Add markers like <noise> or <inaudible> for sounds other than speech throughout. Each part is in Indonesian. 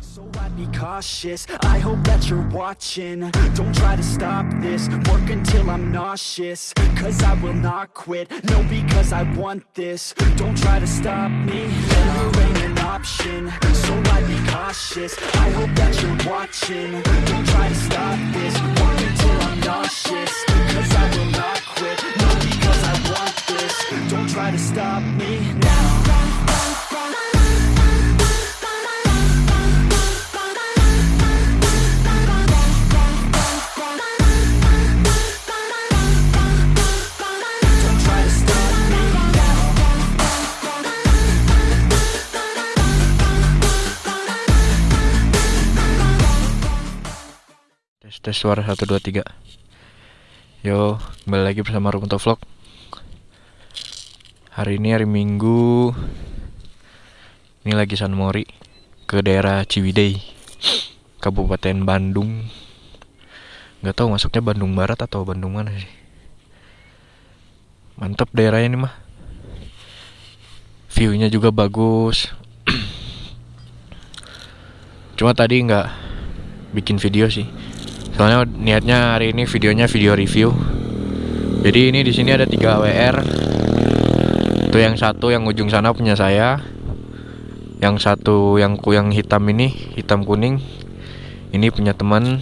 So I'd be cautious, I hope that you're watching. Don't try to stop this, work until I'm nauseous. Cause I will not quit, no because I want this. Don't try to stop me, failure ain't an option. So I'd be cautious, I hope that you're watching. Don't try to stop this, work until I'm nauseous. Cause I will not quit, no because I want this. Don't try to stop me. Now Tes suara 1 2 3. Yo, kembali lagi bersama Rukunto Vlog. Hari ini hari Minggu. Ini lagi San Mori ke daerah Ciwidey, Kabupaten Bandung. Nggak tahu masuknya Bandung Barat atau Bandung mana sih. Mantap daerahnya ini mah. View-nya juga bagus. <clears throat> Cuma tadi nggak bikin video sih. Soalnya niatnya hari ini videonya video review. Jadi ini di sini ada 3 WR. Itu yang satu yang ujung sana punya saya. Yang satu yang yang hitam ini, hitam kuning. Ini punya teman.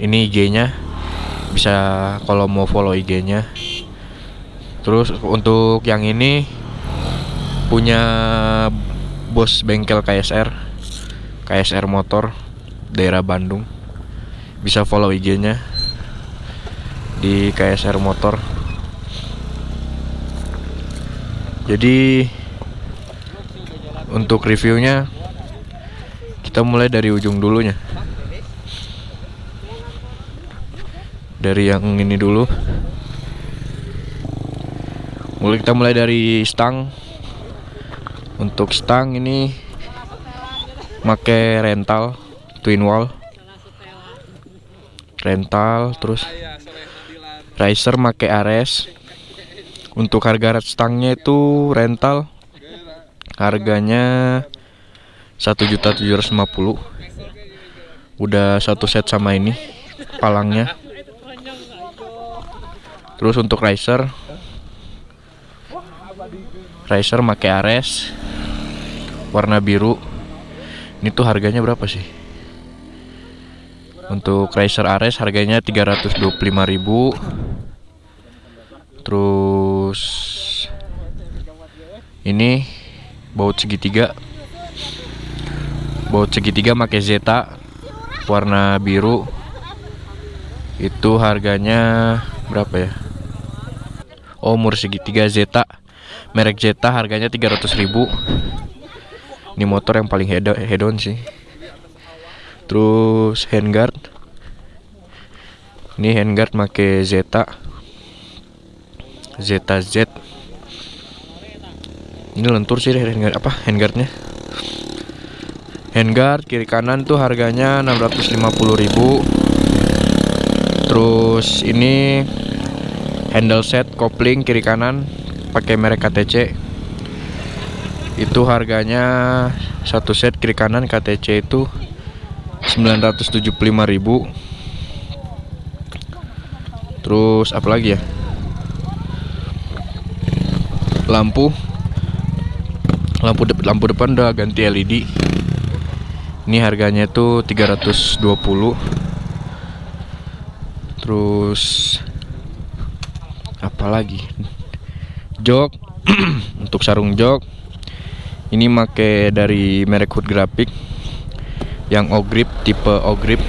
Ini IG-nya. Bisa kalau mau follow IG-nya. Terus untuk yang ini punya bos bengkel KSR. KSR Motor daerah Bandung bisa follow IG-nya di KSR Motor. Jadi untuk reviewnya kita mulai dari ujung dulunya. Dari yang ini dulu. Mulai kita mulai dari stang. Untuk stang ini make rental twin wall rental terus riser make Ares untuk harga stangnya itu rental harganya 1.750 udah satu set sama ini palangnya. Terus untuk riser riser make Ares warna biru. Ini tuh harganya berapa sih untuk Racer Ares harganya 325.000 Terus ini baut segitiga. Baut segitiga pakai Zeta warna biru. Itu harganya berapa ya? Oh, umur segitiga Zeta. Merek Zeta harganya 300.000. Ini motor yang paling head head on sih terus handguard. Ini handguard make Zeta. Zeta Z. Ini lentur sih handguard apa handguardnya? Handguard kiri kanan tuh harganya 650.000 terus ini handle set kopling kiri kanan pakai merek KTC itu harganya satu set kiri kanan KTC itu 975.000 Terus apa lagi ya? Lampu Lampu de lampu depan udah ganti LED. Ini harganya tuh 320. Terus apa lagi? Jok <clears throat> untuk sarung jok. Ini make dari merek Hood Graphic yang O-grip tipe O-grip.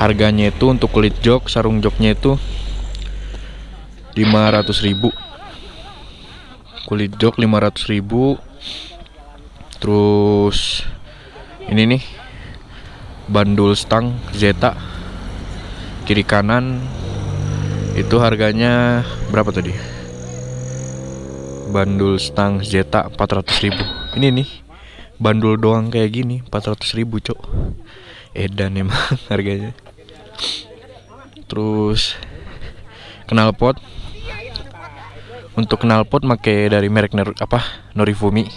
Harganya itu untuk kulit jok sarung joknya itu 500.000 kulit jok 500.000 terus ini nih bandul stang Zeta. Kiri kanan itu harganya berapa tadi? Bandul stang Zeta 400.000 ini nih bandul doang kayak gini 400 ribu cok edan emang <laughs> harganya. Terus knalpot untuk knalpot make dari merek Ner apa Norifumi.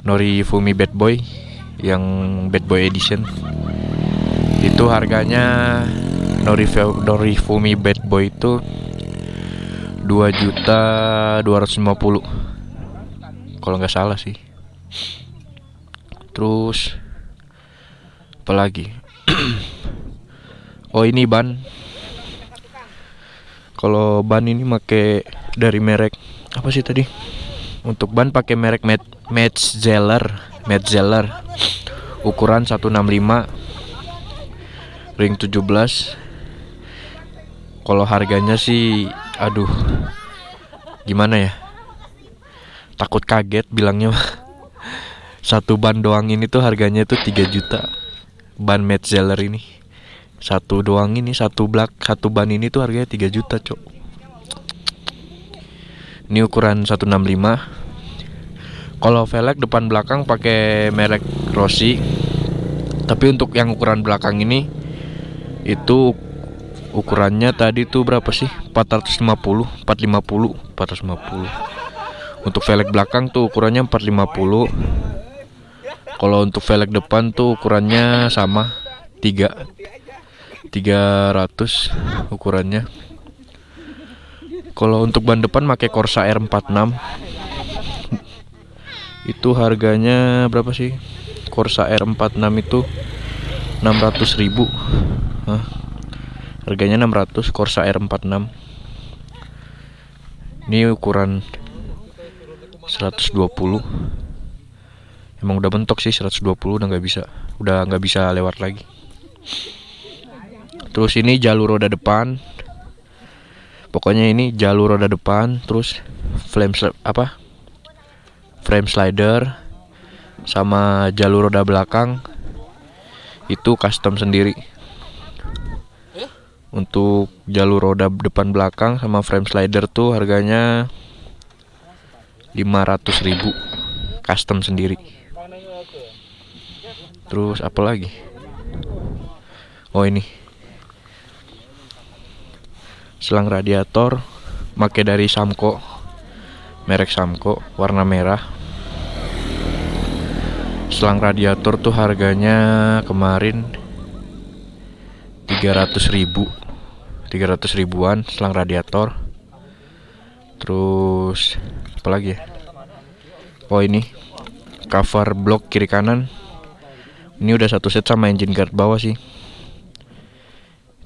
Nori Fumi Bad Boy yang Bad Boy Edition. Itu harganya Nori, Nori Fumi Bad Boy itu 2 juta 250 kalau nggak salah sih terus apa lagi? <clears throat> Oh ini ban. Kalau ban ini make dari merek apa sih tadi? Untuk ban pakai merek Met Metzeler Metzeler. Ukuran 165 ring 17 kalau harganya sih aduh gimana ya? Takut kaget bilangnya satu ban doang ini tuh harganya tuh 3 juta. Ban Metzeler ini. Satu doang ini satu blak satu ban ini tuh harganya 3 juta cok. Ini ukuran 165 kalau velg depan belakang pakai merek Rossi. Tapi untuk yang ukuran belakang ini itu ukurannya tadi tuh berapa sih? 450 450 450 untuk velg belakang tuh ukurannya 450 kalau untuk velg depan tuh ukurannya sama 3 300 ukurannya. Kalau untuk ban depan pakai Corsa R46 itu harganya berapa sih? Corsa R46 itu 600 ribu. Hah? harganya 600 Corsa R46 ini ukuran 120 emang udah bentok sih 120 udah nggak bisa udah nggak bisa lewat lagi. Terus ini jalur roda depan. Pokoknya ini jalur roda depan terus frame apa? Frame slider sama jalur roda belakang. Itu custom sendiri. Untuk jalur roda depan belakang sama frame slider tuh harganya 500.000 custom sendiri terus apa lagi? Oh ini. Selang radiator make dari Samco. Merek Samco warna merah. Selang radiator tuh harganya kemarin 300 ribu. 300 ribuan selang radiator. Terus apa lagi ya? Oh ini. Cover blok kiri kanan ini udah satu set sama engine guard bawah sih.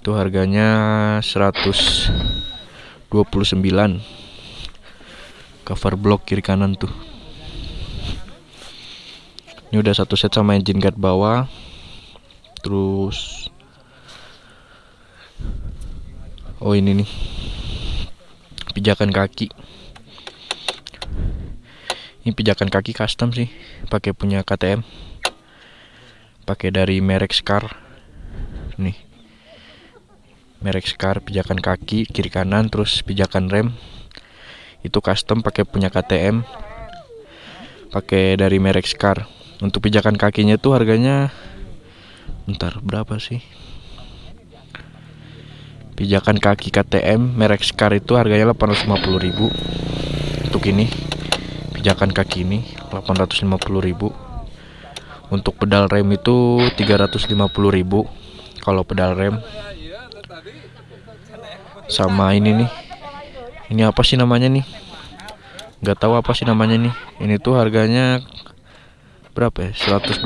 Itu harganya 129 cover blok kiri kanan tuh. Ini udah satu set sama engine guard bawah. Terus oh ini nih pijakan kaki. Ini pijakan kaki custom sih pakai punya KTM pakai dari merek Scar. Nih. Merek Scar pijakan kaki kiri kanan terus pijakan rem. Itu custom pakai punya KTM pakai dari merek Scar. Untuk pijakan kakinya tuh harganya bentar berapa sih? Pijakan kaki KTM merek Scar itu harganya 850.000 untuk ini pijakan kaki ini 850.000 untuk pedal rem itu 350.000 kalau pedal rem. Sama ini nih. Ini apa sih namanya nih? Nggak tahu apa sih namanya nih. Ini tuh harganya berapa ya? 125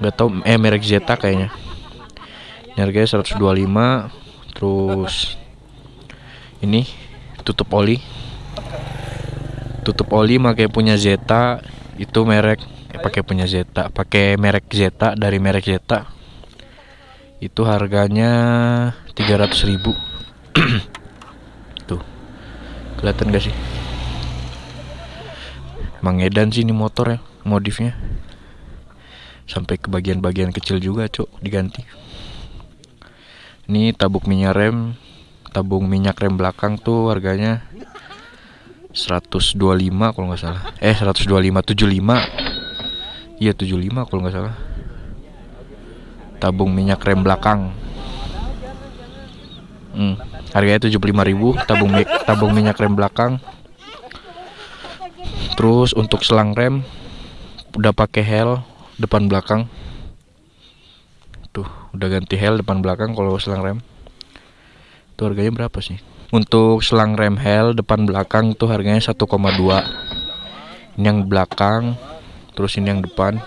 nggak tahu eh merek Zeta kayaknya. Ini harganya 125 terus ini tutup oli. Tutup oli pakai punya Zeta itu merek eh, pakai punya Zeta. Pakai merek Zeta dari merek Zeta. Itu harganya 300.000 <clears throat> tuh. Kelihatan gak sih? Mangedan sih ini motor ya modifnya. Sampai ke bagian-bagian kecil juga cok diganti. Ini tabung minyak rem tabung minyak rem belakang tuh harganya 125 kalau nggak salah. Eh 125 75 iya 75 kalau nggak salah. Tabung minyak rem belakang. Hmm, harganya 75.000 tabung tabung minyak rem belakang. Terus untuk selang rem udah pakai hel depan belakang. Tuh udah ganti hel depan belakang kalau selang rem. Itu harganya berapa sih? Untuk selang rem hel depan belakang tuh harganya 1,2 ini yang belakang terus ini yang depan.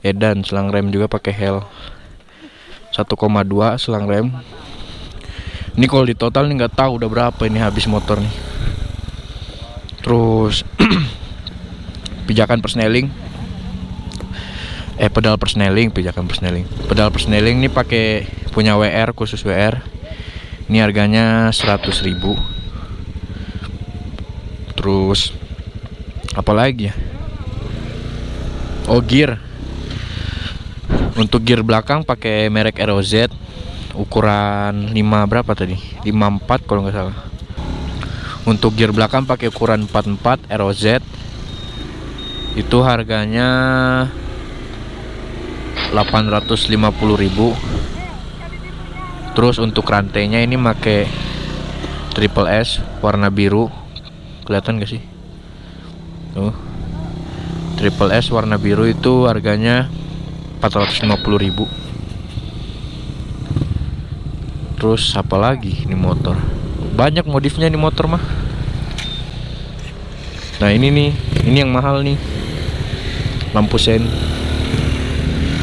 Edan selang rem juga pakai hel 1,2 selang rem. Ini kalau di total nih nggak tahu udah berapa ini habis motor nih. Terus <clears throat> pijakan persneling. Eh pedal persneling pijakan persneling. Pedal persneling ini pakai punya WR khusus WR ini harganya 100.000 terus apa lagi ya? Oh gear. Untuk gear belakang pakai merek ROZ ukuran 5 berapa tadi? 54 kalau nggak salah. Untuk gear belakang pakai ukuran 44 ROZ itu harganya 850.000 terus untuk rantainya ini pakai triple S warna biru. Kelihatan gak sih tuh. Triple S warna biru itu harganya 450.000 terus apa lagi ini motor? Banyak modifnya ini motor mah. Nah ini nih ini yang mahal nih. Lampu sen.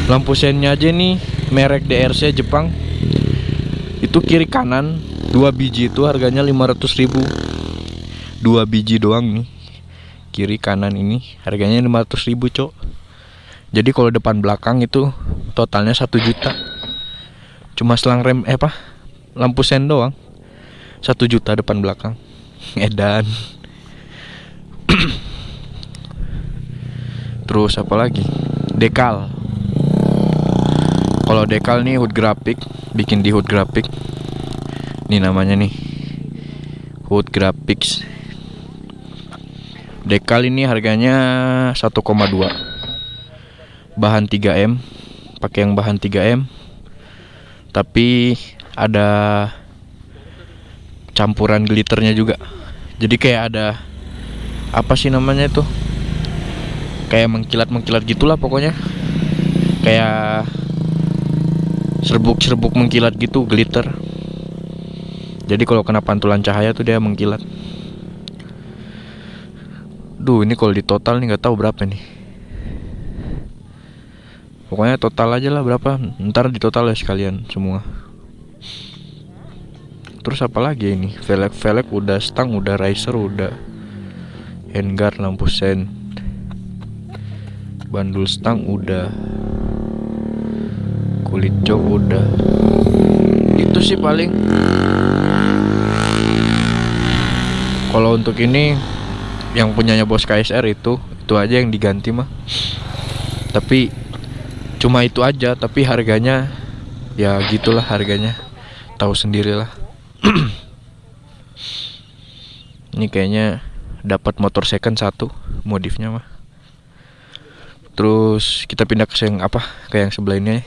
Lampu sennya aja nih merek DRC Jepang. Itu kiri kanan dua biji itu harganya 500.000 dua biji doang nih kiri kanan ini. Harganya 500.000 cok jadi kalau depan belakang itu totalnya satu juta. Cuma selang rem eh apa? Lampu sen doang. Satu juta depan belakang. <laughs> Edan. <clears throat> Terus apa lagi? Dekal. Kalau dekal nih hood graphic. Bikin di hood graphic. Ini namanya nih. Hood graphics dekal ini harganya 1,2 bahan 3M pakai yang bahan 3M tapi ada campuran glitternya juga. Jadi kayak ada apa sih namanya itu? Kayak mengkilat mengkilat gitulah pokoknya. Kayak serbuk serbuk mengkilat gitu glitter. Jadi kalau kena pantulan cahaya tuh dia mengkilat duh ini kalau di total nih nggak tahu berapa nih. Pokoknya total aja lah berapa. Ntar di total ya sekalian semua. Terus apa lagi ini? Velg velg udah stang udah riser udah handguard lampu sen. Bandul stang udah. Kulit jok udah. Itu sih paling. Kalau untuk ini yang punyanya bos KSR itu itu aja yang diganti mah. Tapi cuma itu aja tapi harganya ya gitulah harganya. Tahu sendirilah. <clears throat> Ini kayaknya dapat motor second satu modifnya mah. Terus kita pindah ke yang apa? Ke yang sebelah ini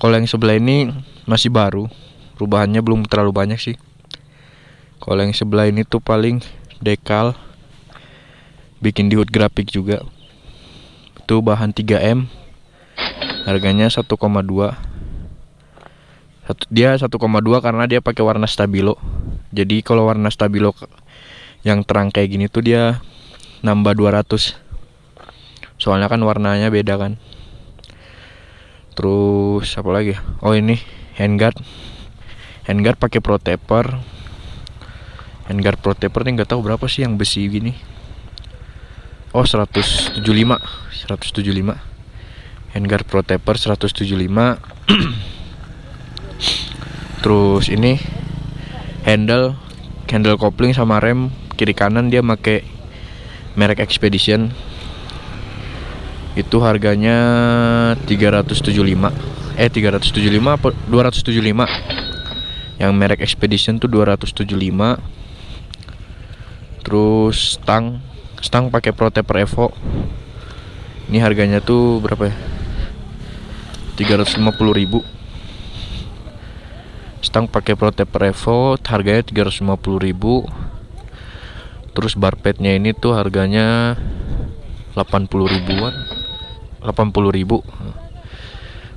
kalau yang sebelah ini masih baru perubahannya belum terlalu banyak sih kalau yang sebelah ini tuh paling dekal bikin di hood grafik juga. Itu bahan 3M harganya 1,2 satu dia 1,2 karena dia pakai warna stabilo. Jadi kalau warna stabilo yang terang kayak gini tuh dia nambah 200 soalnya kan warnanya beda kan. Terus apa lagi ya? oh ini handguard. Handguard pakai protector handguard protector nih nggak tahu berapa sih yang besi gini. Oh 175 175 handguard protector 175 terus ini handle handle kopling sama rem kiri kanan dia pakai merek Expedition. Itu harganya 375 eh 375 apa 275 yang merek Expedition tuh 275 terus stang stang pakai Protector Evo. Ini harganya tuh berapa ya? 350 ribu. Stang pakai protep revo harganya 350.000 terus barpetnya ini tuh harganya 80 ribuan. 80 ribu.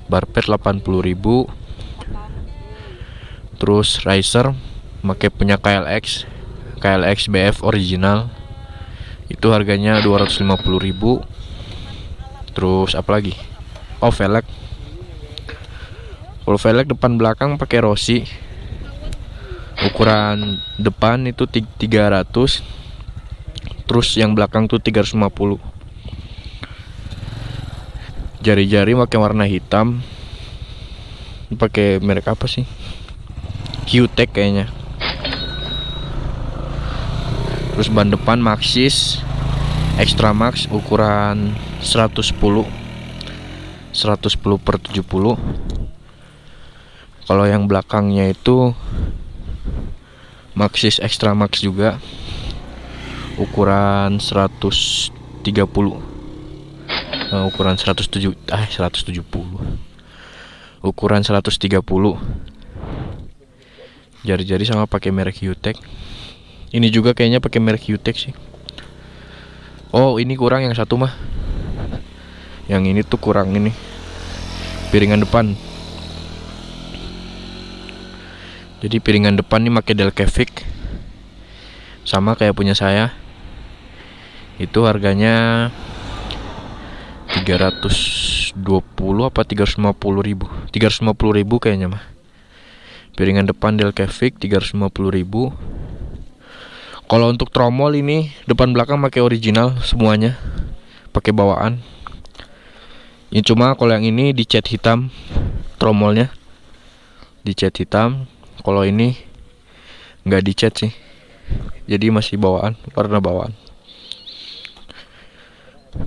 Barpet 80 ribu. Terus riser pakai punya KLX KLX BF original. Itu harganya 250.000 terus apa lagi? Oh velg. Kalau velg depan belakang pakai Rossi. Ukuran depan itu 300 terus yang belakang tuh 350 jari-jari pakai warna hitam. Pakai merek apa sih? Q-Tech kayaknya terus ban depan Maxxis Extra Max ukuran 110 110 per 70 kalau yang belakangnya itu Maxxis Extra Max juga ukuran 130 uh, ukuran 107 ah 170 ukuran 130 jari-jari sama pakai merek Utech ini juga kayaknya pakai merek Utech sih. Oh ini kurang yang satu mah. Yang ini tuh kurang ini. Piringan depan. Jadi piringan depan ini pakai Delcavic sama kayak punya saya. Itu harganya 320 apa 350 ribu. 350 ribu kayaknya mah. Piringan depan Delcavic 350 ribu kalau untuk tromol ini depan belakang pakai original semuanya. Pakai bawaan. Ini cuma kalau yang ini dicat hitam tromolnya dicat hitam. Kalau ini nggak dicat sih. Jadi masih bawaan warna bawaan.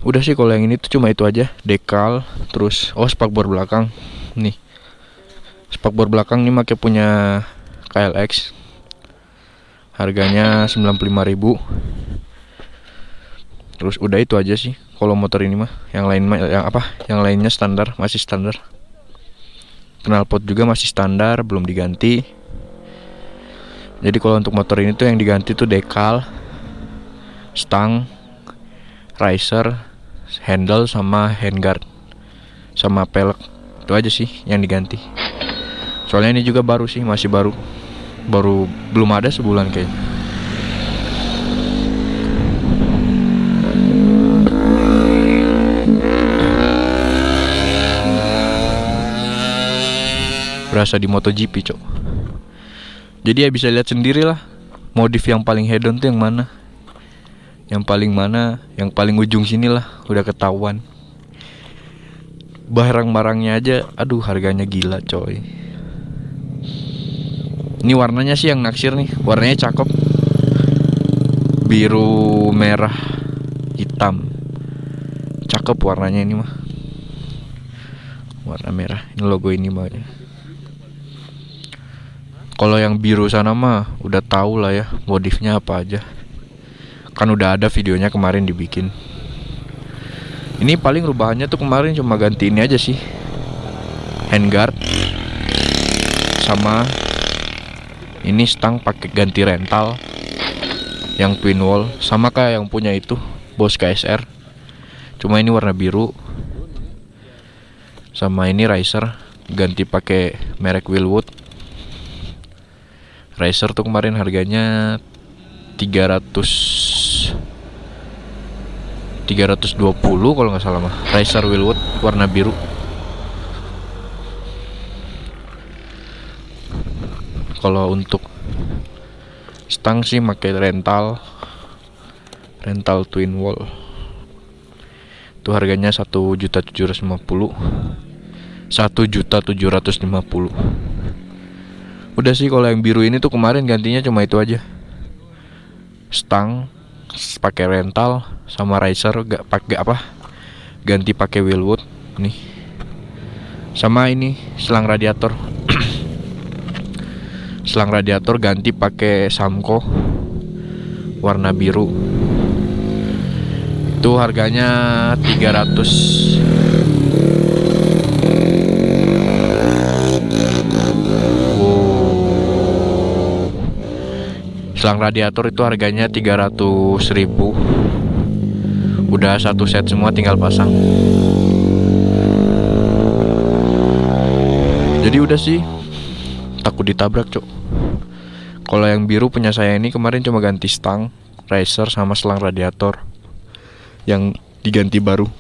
Udah sih kalau yang ini tuh cuma itu aja. Dekal terus oh spakbor belakang. Nih. Spakbor belakang nih pakai punya KLX harganya 95.000 terus udah itu aja sih kalau motor ini mah. Yang lain mah yang apa? Yang lainnya standar masih standar. Knalpot juga masih standar belum diganti. Jadi kalau untuk motor ini tuh yang diganti tuh dekal stang riser, handle sama handguard sama pelek. Itu aja sih yang diganti. Soalnya ini juga baru sih masih baru baru belum ada sebulan kayaknya. Berasa di MotoGP cok. Jadi ya bisa lihat sendiri lah modif yang paling hedon tuh yang mana? Yang paling mana? Yang paling ujung sini lah udah ketahuan. Barang-barangnya aja aduh harganya gila coy ini warnanya sih yang naksir nih. Warnanya cakep. Biru merah hitam. Cakep warnanya ini mah. Warna merah. Ini logo ini mah kalau yang biru sana mah udah tahu lah ya modifnya apa aja. Kan udah ada videonya kemarin dibikin. Ini paling rubahannya tuh kemarin cuma ganti ini aja sih. Handguard sama ini stang pakai ganti rental. Yang twin wall sama kayak yang punya itu bos KSR cuma ini warna biru. Sama ini riser ganti pakai merek Willwood. Riser tuh kemarin harganya 300 320 kalau nggak salah mah. Racer Willwood warna biru kalau untuk stang sih pakai rental rental twin wall. Itu harganya satu juta tujuh ratus lima puluh satu juta tujuh ratus lima puluh. Udah sih kalau yang biru ini tuh kemarin gantinya cuma itu aja. Stang pakai rental sama riser gak pakai apa ganti pakai wheelwood nih. Sama ini selang radiator selang radiator ganti pakai Samco. Warna biru. Itu harganya 300 wow. Selang radiator itu harganya 300 ribu. Udah satu set semua tinggal pasang. Jadi udah sih takut ditabrak cok kalau yang biru punya saya ini kemarin cuma ganti stang racer sama selang radiator. Yang diganti baru.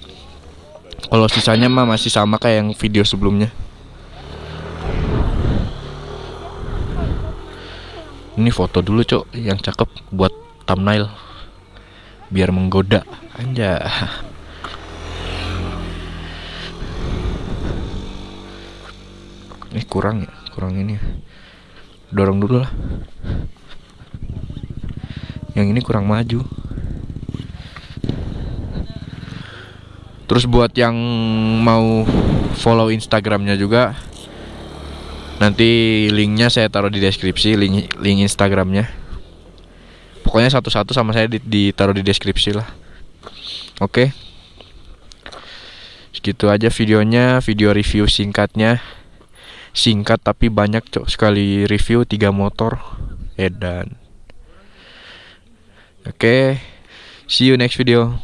Kalau sisanya mah masih sama kayak yang video sebelumnya. Ini foto dulu cok yang cakep buat thumbnail. Biar menggoda. Anja <laughs> ini kurang ya kurang ini. ya. Dorong dulu lah. Yang ini kurang maju. Terus buat yang mau follow instagramnya juga nanti linknya saya taruh di deskripsi link link instagramnya. Pokoknya satu-satu sama saya di- ditaruh di deskripsi lah. Oke. Segitu aja videonya video review singkatnya singkat tapi banyak cok. Sekali review tiga motor edan. Oke see you next video